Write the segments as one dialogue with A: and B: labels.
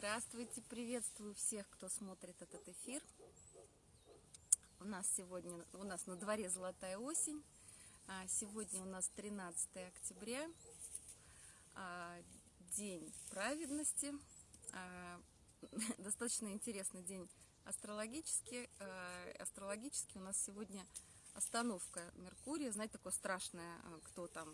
A: Здравствуйте, приветствую всех, кто смотрит этот эфир. У нас сегодня, у нас на дворе золотая осень. А, сегодня у нас 13 октября, а, день праведности. А, достаточно интересный день астрологический. Астрологически у нас сегодня остановка Меркурия. Знаете, такое страшное, кто там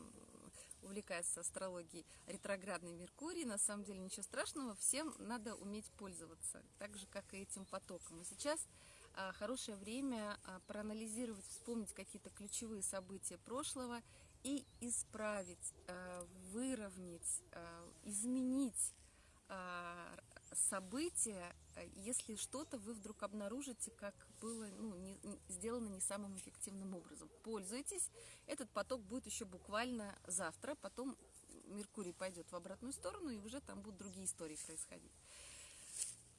A: увлекается астрологией, ретроградный Меркурий. На самом деле ничего страшного, всем надо уметь пользоваться, так же, как и этим потоком. И сейчас а, хорошее время а, проанализировать, вспомнить какие-то ключевые события прошлого и исправить, а, выровнять, изменить события, если что-то вы вдруг обнаружите, как было ну, не, сделано не самым эффективным образом. Пользуйтесь, этот поток будет еще буквально завтра, потом Меркурий пойдет в обратную сторону, и уже там будут другие истории происходить.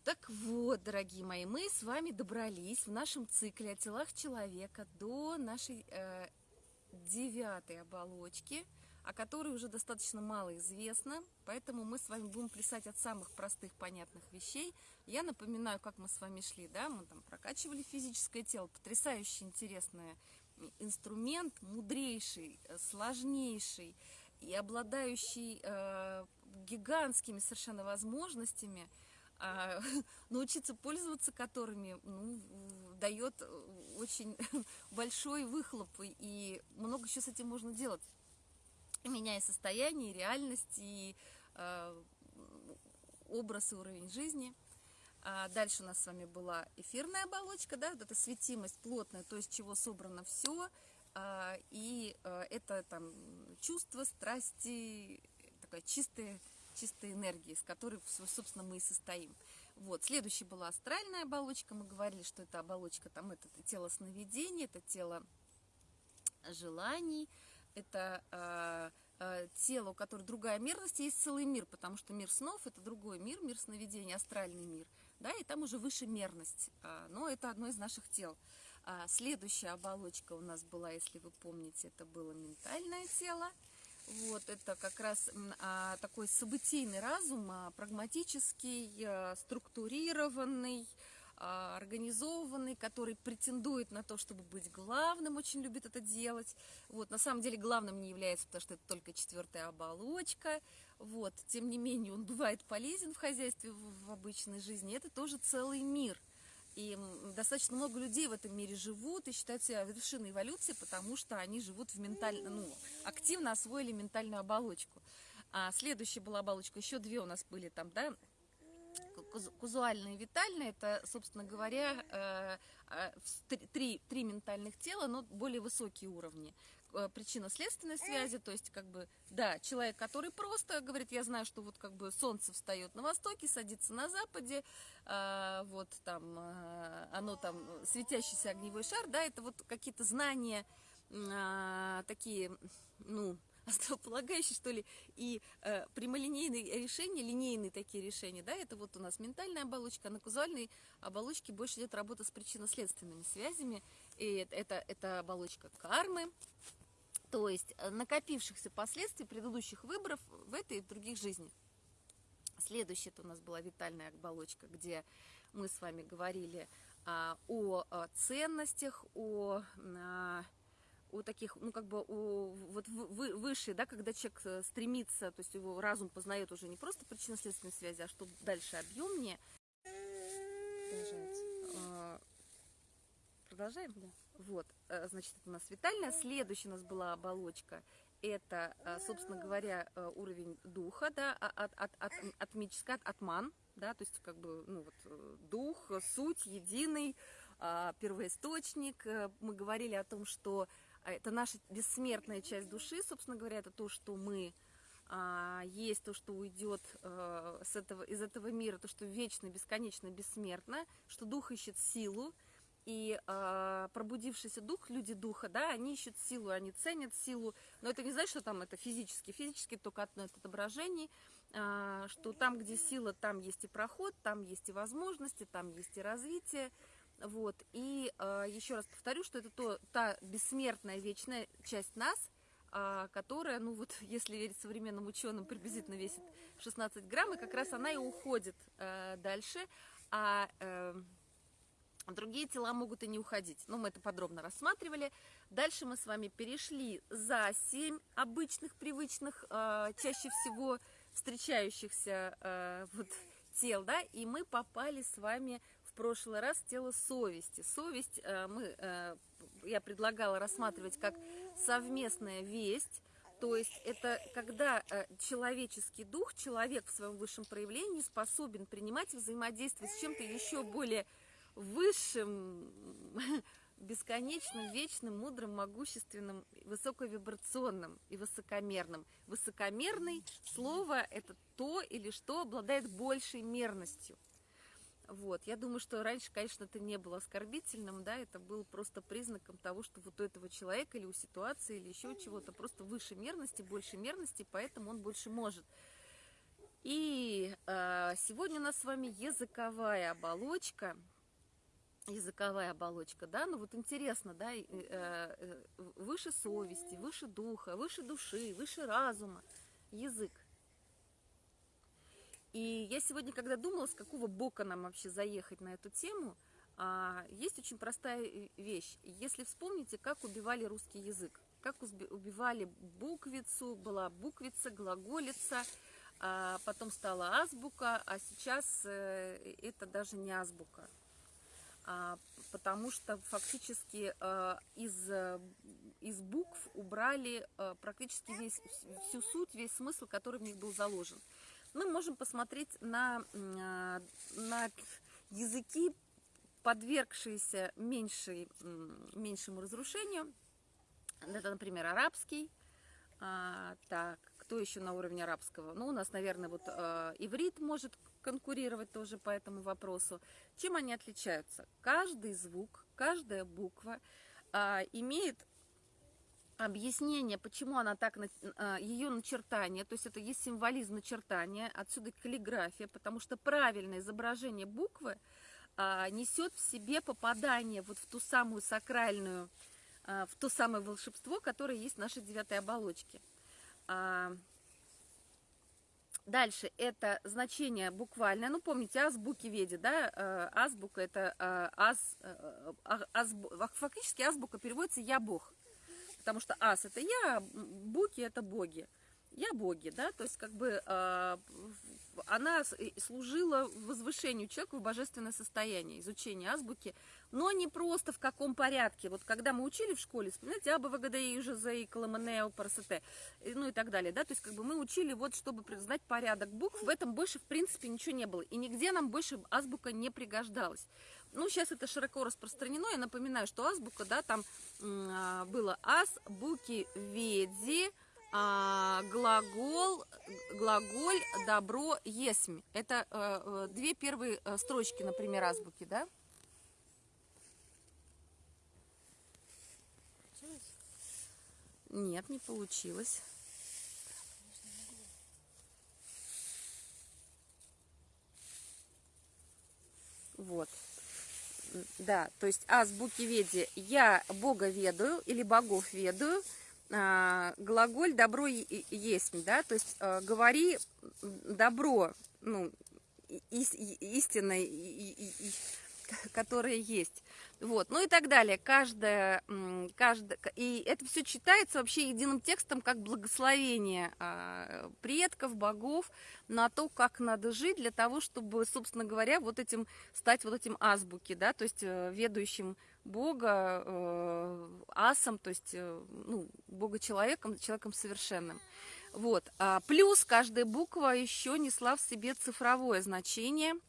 A: Так вот, дорогие мои, мы с вами добрались в нашем цикле о телах человека до нашей э, девятой оболочки – о которой уже достаточно мало известно, поэтому мы с вами будем плясать от самых простых, понятных вещей. Я напоминаю, как мы с вами шли, да, мы там прокачивали физическое тело, потрясающе интересный инструмент, мудрейший, э, сложнейший и обладающий э, гигантскими совершенно возможностями, э, научиться пользоваться которыми ну, дает очень большой выхлоп, и много еще с этим можно делать меняя состояние, реальность, и э, образ и уровень жизни. А дальше у нас с вами была эфирная оболочка, да, вот эта светимость плотная, то есть чего собрано все, а, и а, это там чувства, страсти, такая чистая, чистая энергия, с которой, собственно, мы и состоим. Вот, следующая была астральная оболочка, мы говорили, что это оболочка, там, это тело сновидений, это тело желаний, это э, э, тело, у которого другая мерность, есть целый мир, потому что мир снов – это другой мир, мир сновидений, астральный мир, да, и там уже выше мерность, э, но это одно из наших тел. А следующая оболочка у нас была, если вы помните, это было ментальное тело, вот, это как раз а, такой событийный разум, а, прагматический, а, структурированный, организованный, который претендует на то, чтобы быть главным, очень любит это делать. Вот, на самом деле главным не является, потому что это только четвертая оболочка. Вот, тем не менее, он бывает полезен в хозяйстве, в, в обычной жизни. Это тоже целый мир. И достаточно много людей в этом мире живут и считают себя вершиной эволюции, потому что они живут в ментально, ну, активно освоили ментальную оболочку. А следующая была оболочка, еще две у нас были там, да, казуальное и витальное, это, собственно говоря, э, э, три, три ментальных тела, но более высокие уровни. Э, причинно-следственной связи, то есть, как бы, да, человек, который просто говорит, я знаю, что вот как бы солнце встает на востоке, садится на западе, вот там, оно там, светящийся огневой шар, да, это вот какие-то знания такие, ну, основополагающий, что ли, и э, прямолинейные решения, линейные такие решения, да, это вот у нас ментальная оболочка, а на казуальной оболочке больше идет работа с причинно-следственными связями, и это, это оболочка кармы, то есть э, накопившихся последствий предыдущих выборов в этой и в других жизнях. Следующая это у нас была витальная оболочка, где мы с вами говорили а, о, о ценностях, о... А, у таких, ну, как бы, у, вот вы, выше, да, когда человек э, стремится, то есть его разум познает уже не просто причинно-следственные связи, а что дальше объемнее. А, продолжаем? Да. Вот, э, значит, это у нас витальная. Следующая у нас была оболочка. Это, э, собственно говоря, уровень духа, да, а, от, от, от, атмический, от, атман, да, то есть, как бы, ну, вот, дух, суть, единый, а, первоисточник. Мы говорили о том, что это наша бессмертная часть души, собственно говоря, это то, что мы а, есть, то, что уйдет а, с этого, из этого мира, то, что вечно, бесконечно, бессмертно, что дух ищет силу, и э, пробудившийся дух, люди духа, да, они ищут силу, они ценят силу, но это не значит, что там это физически, физически только от, от отображений, э, что там, где сила, там есть и проход, там есть и возможности, там есть и развитие, вот. И э, еще раз повторю, что это то, та бессмертная вечная часть нас, а, которая, ну вот, если верить современным ученым, приблизительно весит 16 грамм, и как раз она и уходит э, дальше, а э, другие тела могут и не уходить. Но мы это подробно рассматривали. Дальше мы с вами перешли за 7 обычных, привычных, э, чаще всего встречающихся э, вот, тел, да, и мы попали с вами прошлый раз тело совести. Совесть э, мы, э, я предлагала рассматривать как совместная весть, то есть это когда э, человеческий дух, человек в своем высшем проявлении способен принимать взаимодействие с чем-то еще более высшим, бесконечным, вечным, мудрым, могущественным, высоковибрационным и высокомерным. Высокомерный слово – это то или что обладает большей мерностью. Вот. Я думаю, что раньше, конечно, это не было оскорбительным, да, это был просто признаком того, что вот у этого человека или у ситуации, или еще чего-то просто выше мерности, больше мерности, поэтому он больше может. И э, сегодня у нас с вами языковая оболочка, языковая оболочка, да, ну вот интересно, да, э, э, выше совести, выше духа, выше души, выше разума, язык. И я сегодня, когда думала, с какого бока нам вообще заехать на эту тему, а, есть очень простая вещь. Если вспомните, как убивали русский язык, как убивали буквицу, была буквица, глаголица, а потом стала азбука, а сейчас э, это даже не азбука. А, потому что фактически э, из, из букв убрали э, практически весь, всю суть, весь смысл, который в них был заложен мы можем посмотреть на, а, на языки, подвергшиеся меньшей, меньшему разрушению. Это, например, арабский. А, так, кто еще на уровне арабского? Ну, у нас, наверное, вот э, иврит может конкурировать тоже по этому вопросу. Чем они отличаются? Каждый звук, каждая буква э, имеет объяснение, почему она так, а, ее начертание, то есть это есть символизм начертания, отсюда каллиграфия, потому что правильное изображение буквы а, несет в себе попадание вот в ту самую сакральную, а, в то самое волшебство, которое есть в нашей девятой оболочке. Дальше это значение буквальное. Ну, помните, азбуки веди, да? Азбука это аз, аз, фактически азбука переводится «я Бог» потому что ас это я, буки это боги. Я боги, да, то есть как бы э, она служила возвышению человека в божественное состояние, изучение азбуки, но не просто в каком порядке. Вот когда мы учили в школе, вспоминайте, Аба, ВГД, ЖЗ, Коломанео, Парасете, ну и так далее, да, то есть как бы мы учили вот, чтобы знать порядок букв, в этом больше в принципе ничего не было, и нигде нам больше азбука не пригождалась. Ну, сейчас это широко распространено. Я напоминаю, что азбука, да, там а, было ас, буки, веди, а, глагол, глаголь, добро, есмь. Это а, две первые э, строчки, например, азбуки, да? Нет, не получилось. Вот да, то есть азбуки веди. Я Бога ведаю или богов ведаю, а, глаголь добро есть, да, то есть а, говори добро, ну, истинное, которое есть. Вот, ну и так далее. Каждая, каждая, и это все читается вообще единым текстом, как благословение а, предков, богов на то, как надо жить для того, чтобы, собственно говоря, вот этим стать вот этим азбуки, да, то есть э, ведущим Бога, э, асом, то есть, э, ну, Бога человеком, человеком совершенным. Вот. А плюс каждая буква еще несла в себе цифровое значение –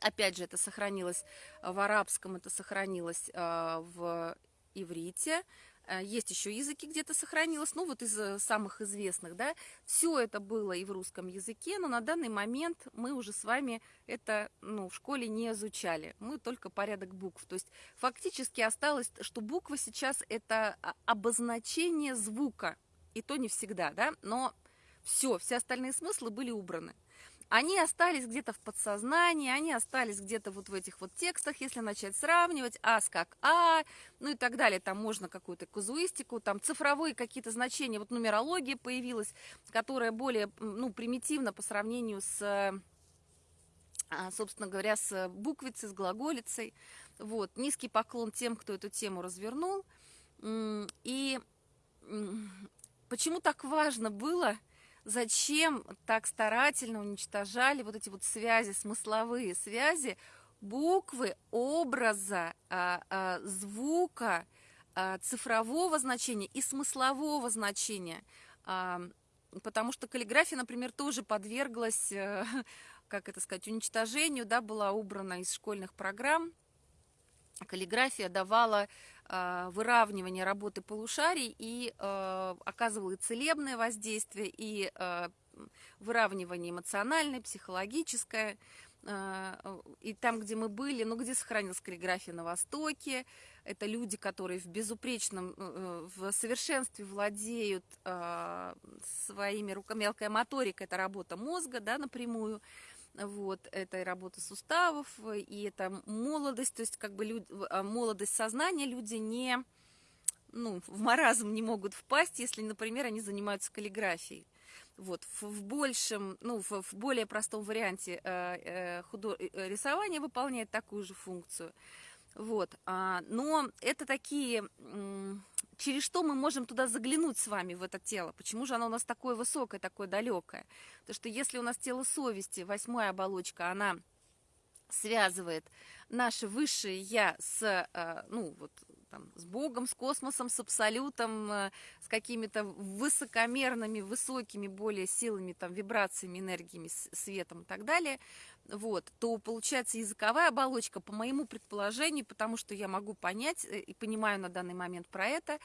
A: Опять же, это сохранилось э, в арабском, это сохранилось э, в иврите. Э, есть еще языки где-то сохранилось, ну вот из самых известных, да. Все это было и в русском языке, но на данный момент мы уже с вами это ну, в школе не изучали. Мы только порядок букв. То есть фактически осталось, что буква сейчас это обозначение звука. И то не всегда, да, но все, все остальные смыслы были убраны. Они остались где-то в подсознании, они остались где-то вот в этих вот текстах, если начать сравнивать, ас как а, ну и так далее, там можно какую-то казуистику, там цифровые какие-то значения, вот нумерология появилась, которая более, ну, примитивна по сравнению с, а, собственно говоря, с буквицей, с глаголицей, вот, низкий поклон тем, кто эту тему развернул, и почему так важно было зачем так старательно уничтожали вот эти вот связи, смысловые связи, буквы, образа, а, а, звука, а, цифрового значения и смыслового значения. Потому что каллиграфия, например, тоже подверглась, э, как это сказать, уничтожению, да, была убрана из школьных программ. Каллиграфия давала выравнивание работы полушарий и э, оказывала и целебное воздействие, и э, выравнивание эмоциональное, психологическое. Э, и там, где мы были, ну, где сохранилась каллиграфия на Востоке, это люди, которые в безупречном, в совершенстве владеют своими руками, мелкая моторика, это работа мозга, да, напрямую, вот, это и работа суставов, и это молодость, то есть как бы люд, а, молодость сознания, люди не, ну, в маразм не могут впасть, если, например, они занимаются каллиграфией. Вот, в, в большем, ну, в, в более простом варианте э, э, худо... Э, рисование выполняет такую же функцию. Вот, а, но это такие через что мы можем туда заглянуть с вами, в это тело? Почему же оно у нас такое высокое, такое далекое? Потому что если у нас тело совести, восьмая оболочка, она связывает наше высшее я с, э, ну, вот, там, с Богом, с космосом, с абсолютом, э, с какими-то высокомерными, высокими более силами, там, вибрациями, энергиями, светом и так далее, вот, то получается языковая оболочка, по моему предположению, потому что я могу понять э, и понимаю на данный момент про это,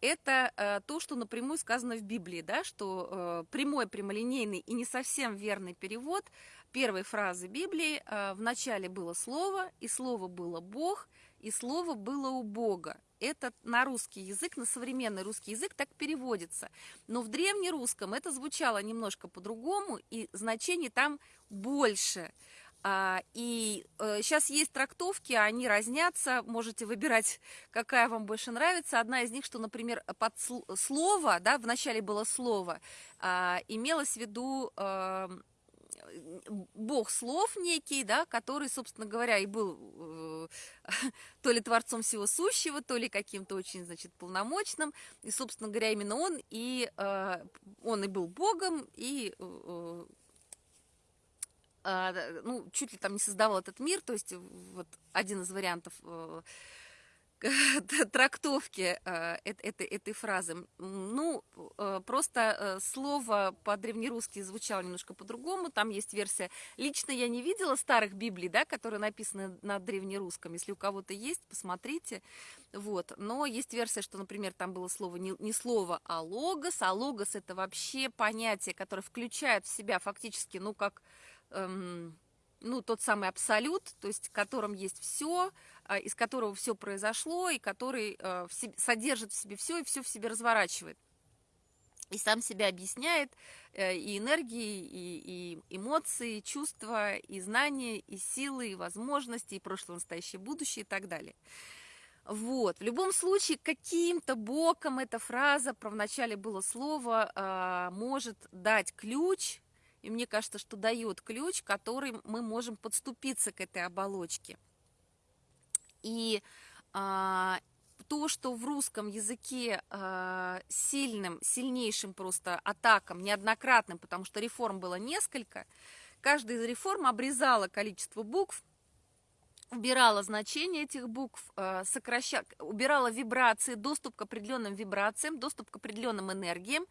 A: это э, то, что напрямую сказано в Библии, да, что э, прямой, прямолинейный и не совсем верный перевод первой фразы Библии э, в начале было слово, и слово было Бог, и слово было у Бога. Это на русский язык, на современный русский язык так переводится. Но в древнерусском это звучало немножко по-другому, и значение там больше. А, и э, сейчас есть трактовки, они разнятся, можете выбирать, какая вам больше нравится. Одна из них, что, например, под слово, да, вначале было слово, а, имелось в виду э, бог слов некий, да, который, собственно говоря, и был э, то ли творцом всего сущего, то ли каким-то очень, значит, полномочным, и, собственно говоря, именно он и э, он и был богом, и э, э, ну, чуть ли там не создавал этот мир, то есть вот один из вариантов э, трактовки э, этой, этой фразы. Ну, э, просто э, слово по-древнерусски звучало немножко по-другому. Там есть версия. Лично я не видела старых Библий, да, которые написаны на древнерусском. Если у кого-то есть, посмотрите. Вот. Но есть версия, что, например, там было слово не, не слово, а логос. А логос это вообще понятие, которое включает в себя фактически, ну, как... Эм, ну, тот самый абсолют, то есть в котором есть все, из которого все произошло, и который э, в себе, содержит в себе все и все в себе разворачивает. И сам себя объясняет э, и энергии, и, и эмоции, и чувства, и знания, и силы, и возможности, и прошлое, настоящее, будущее и так далее. Вот. В любом случае, каким-то боком эта фраза, про вначале было слово, э, может дать ключ и мне кажется, что дает ключ, который мы можем подступиться к этой оболочке. И а, то, что в русском языке а, сильным, сильнейшим просто атакам, неоднократным, потому что реформ было несколько, каждая из реформ обрезала количество букв, убирала значение этих букв, а, сокращала, убирала вибрации, доступ к определенным вибрациям, доступ к определенным энергиям,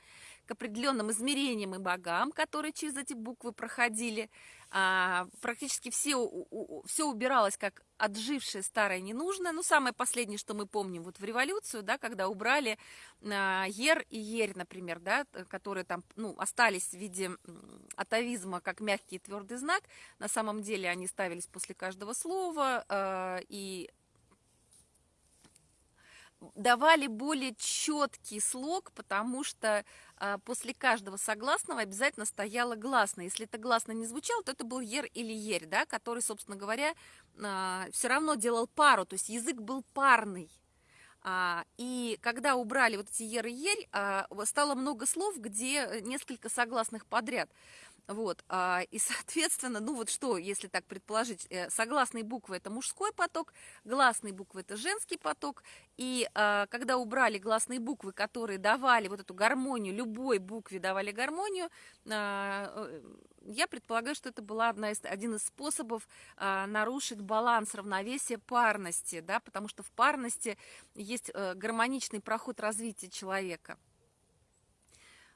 A: к определенным измерениям и богам, которые через эти буквы проходили. А, практически все, у, у, все убиралось как отжившее старое ненужное. Ну, самое последнее, что мы помним вот в революцию, да, когда убрали а, ер и ерь, например, да, которые там ну, остались в виде атовизма как мягкий и твердый знак. На самом деле они ставились после каждого слова, а, и давали более четкий слог, потому что после каждого согласного обязательно стояло гласное. Если это гласно не звучало, то это был ер или ерь, да, который, собственно говоря, а, все равно делал пару, то есть язык был парный. А, и когда убрали вот эти ер и ерь, а, стало много слов, где несколько согласных подряд. Вот, а, и, соответственно, ну вот что, если так предположить, э, согласные буквы – это мужской поток, гласные буквы – это женский поток, и а, когда убрали гласные буквы, которые давали вот эту гармонию, любой букве давали гармонию, а, э, я предполагаю, что это была одна из, один из способов нарушить баланс равновесия парности, да, потому что в парности есть э, гармоничный проход развития человека –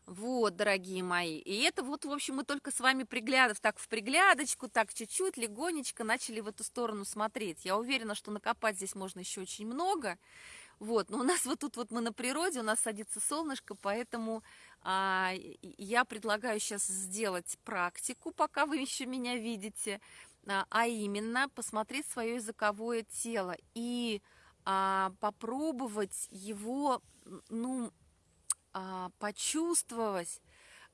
A: вот, дорогие мои. И это вот, в общем, мы только с вами приглядов, так в приглядочку, так чуть-чуть, легонечко начали в эту сторону смотреть. Я уверена, что накопать здесь можно еще очень много. Вот, но у нас вот тут вот мы на природе, у нас садится солнышко, поэтому а, я предлагаю сейчас сделать практику, пока вы еще меня видите, а, а именно посмотреть свое языковое тело и а, попробовать его, ну, почувствовать,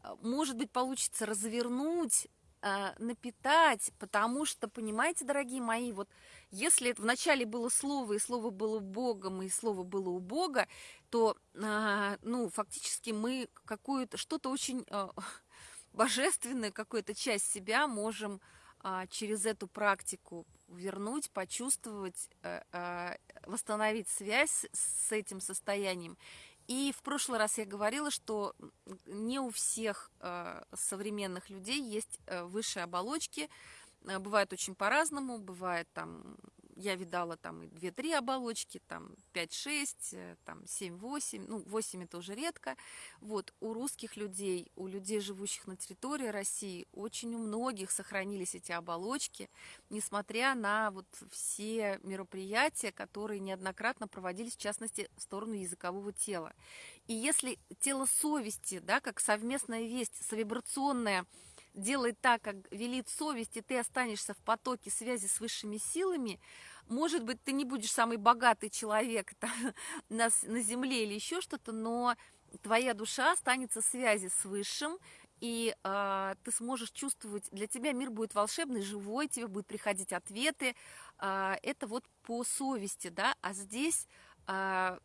A: а, может быть, получится развернуть, а, напитать, потому что, понимаете, дорогие мои, вот если вначале было слово, и слово было Богом, и слово было у Бога, то, ну, фактически мы какую-то, что-то очень божественное, какую-то часть себя можем через эту практику вернуть, почувствовать, восстановить связь с этим состоянием и в прошлый раз я говорила, что не у всех э, современных людей есть э, высшие оболочки. Э, бывает очень по-разному, бывает там я видала там и 2-3 оболочки, там 5-6, э, там 7-8, ну 8 это уже редко. Вот у русских людей, у людей, живущих на территории России, очень у многих сохранились эти оболочки, несмотря на вот все мероприятия, которые неоднократно проводились, в частности, в сторону языкового тела. И если тело совести, да, как совместная весть, совибрационная, делай так, как велит совесть, и ты останешься в потоке связи с высшими силами, может быть, ты не будешь самый богатый человек там, на, на земле или еще что-то, но твоя душа останется в связи с высшим, и э, ты сможешь чувствовать, для тебя мир будет волшебный, живой, тебе будут приходить ответы. Э, это вот по совести, да, а здесь э,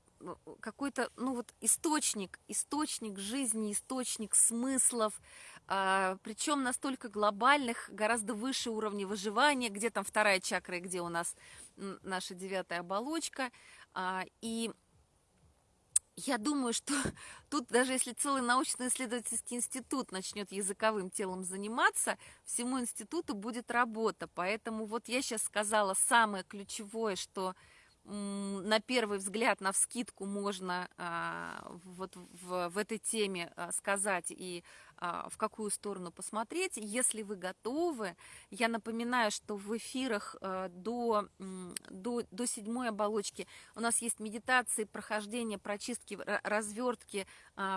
A: какой-то, ну вот источник, источник жизни, источник смыслов, а, причем настолько глобальных, гораздо выше уровня выживания, где там вторая чакра, где у нас наша девятая оболочка. А, и я думаю, что тут даже если целый научно-исследовательский институт начнет языковым телом заниматься, всему институту будет работа. Поэтому вот я сейчас сказала самое ключевое, что на первый взгляд, на вскидку можно а, вот в, в этой теме а, сказать и а, в какую сторону посмотреть. Если вы готовы, я напоминаю, что в эфирах до, до, до седьмой оболочки у нас есть медитации, прохождение, прочистки, развертки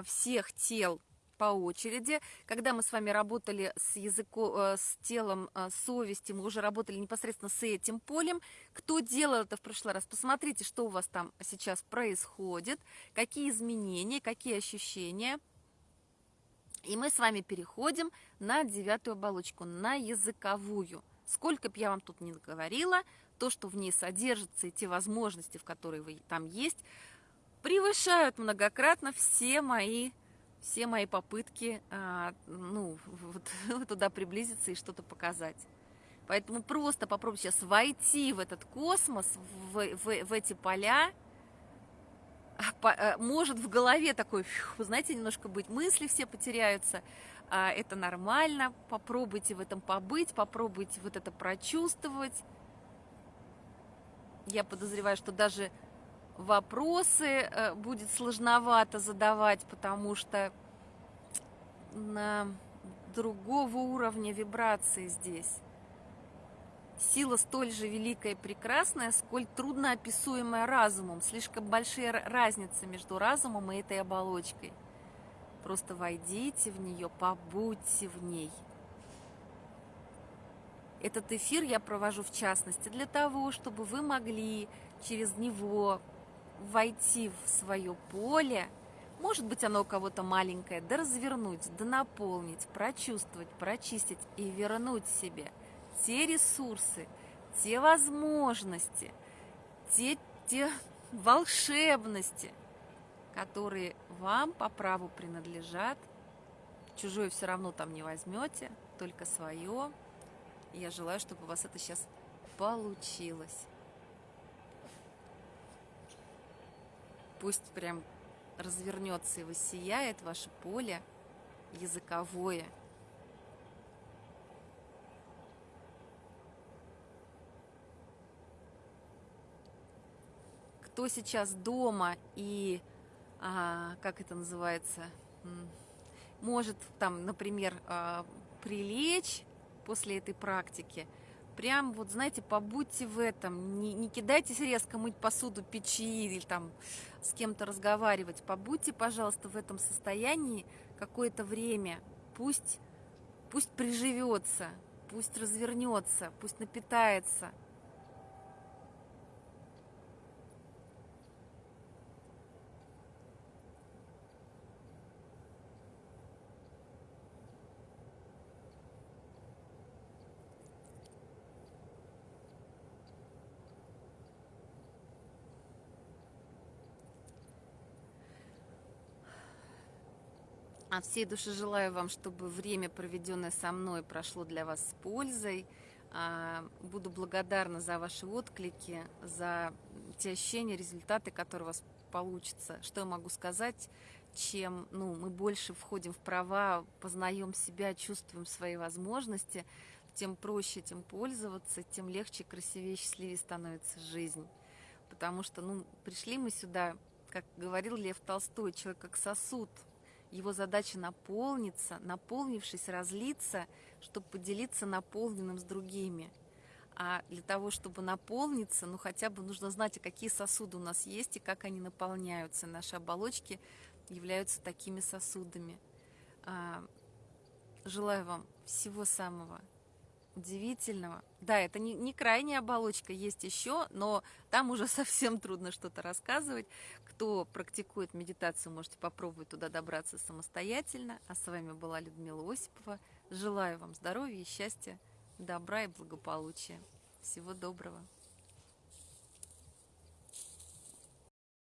A: всех тел по очереди. Когда мы с вами работали с языком, э, с телом э, совести, мы уже работали непосредственно с этим полем. Кто делал это в прошлый раз, посмотрите, что у вас там сейчас происходит, какие изменения, какие ощущения. И мы с вами переходим на девятую оболочку, на языковую. Сколько бы я вам тут не говорила, то, что в ней содержится, и те возможности, в которые вы там есть, превышают многократно все мои все мои попытки а, ну, вот, туда приблизиться и что-то показать. Поэтому просто попробуйте сейчас войти в этот космос, в, в, в эти поля. А, а, может в голове такой, вы знаете, немножко быть, мысли все потеряются. Это нормально. Попробуйте в этом побыть, попробуйте вот это прочувствовать. Я подозреваю, что даже вопросы э, будет сложновато задавать, потому что на другого уровня вибрации здесь. Сила столь же великая и прекрасная, сколь трудно описуемая разумом. Слишком большая разница между разумом и этой оболочкой. Просто войдите в нее, побудьте в ней. Этот эфир я провожу в частности для того, чтобы вы могли через него войти в свое поле, может быть, оно у кого-то маленькое, да развернуть, да наполнить, прочувствовать, прочистить и вернуть себе те ресурсы, те возможности, те, те волшебности, которые вам по праву принадлежат. Чужое все равно там не возьмете, только свое. Я желаю, чтобы у вас это сейчас получилось. Пусть прям развернется и воссияет ваше поле языковое. Кто сейчас дома и, а, как это называется, может там, например, а, прилечь после этой практики, прям вот, знаете, побудьте в этом, не, не кидайтесь резко мыть посуду, печи или там с кем-то разговаривать. Побудьте, пожалуйста, в этом состоянии какое-то время. Пусть, пусть приживется, пусть развернется, пусть напитается – От всей души желаю вам, чтобы время, проведенное со мной, прошло для вас с пользой. А, буду благодарна за ваши отклики, за те ощущения, результаты, которые у вас получатся. Что я могу сказать? Чем ну, мы больше входим в права, познаем себя, чувствуем свои возможности, тем проще этим пользоваться, тем легче, красивее, счастливее становится жизнь. Потому что ну, пришли мы сюда, как говорил Лев Толстой, человек как сосуд – его задача наполниться, наполнившись, разлиться, чтобы поделиться наполненным с другими. А для того, чтобы наполниться, ну хотя бы нужно знать, а какие сосуды у нас есть и как они наполняются. Наши оболочки являются такими сосудами. А, желаю вам всего самого удивительного. Да, это не, не крайняя оболочка, есть еще, но там уже совсем трудно что-то рассказывать. Кто практикует медитацию, можете попробовать туда добраться самостоятельно. А с вами была Людмила Осипова. Желаю вам здоровья, счастья, добра и благополучия. Всего доброго.